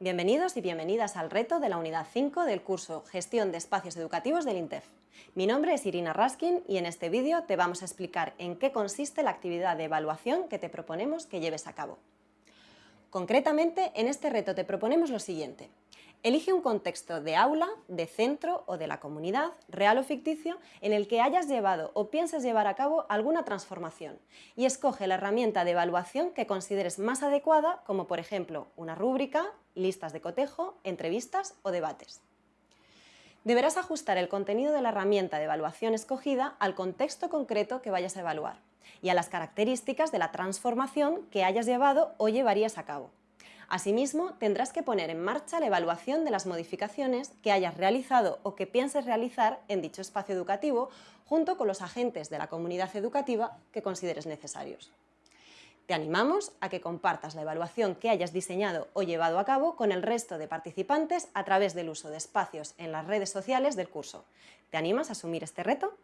Bienvenidos y bienvenidas al reto de la unidad 5 del curso Gestión de Espacios Educativos del INTEF. Mi nombre es Irina Raskin y en este vídeo te vamos a explicar en qué consiste la actividad de evaluación que te proponemos que lleves a cabo. Concretamente, en este reto te proponemos lo siguiente. Elige un contexto de aula, de centro o de la comunidad, real o ficticio, en el que hayas llevado o pienses llevar a cabo alguna transformación y escoge la herramienta de evaluación que consideres más adecuada, como por ejemplo una rúbrica, listas de cotejo, entrevistas o debates. Deberás ajustar el contenido de la herramienta de evaluación escogida al contexto concreto que vayas a evaluar y a las características de la transformación que hayas llevado o llevarías a cabo. Asimismo, tendrás que poner en marcha la evaluación de las modificaciones que hayas realizado o que pienses realizar en dicho espacio educativo junto con los agentes de la comunidad educativa que consideres necesarios. Te animamos a que compartas la evaluación que hayas diseñado o llevado a cabo con el resto de participantes a través del uso de espacios en las redes sociales del curso. ¿Te animas a asumir este reto?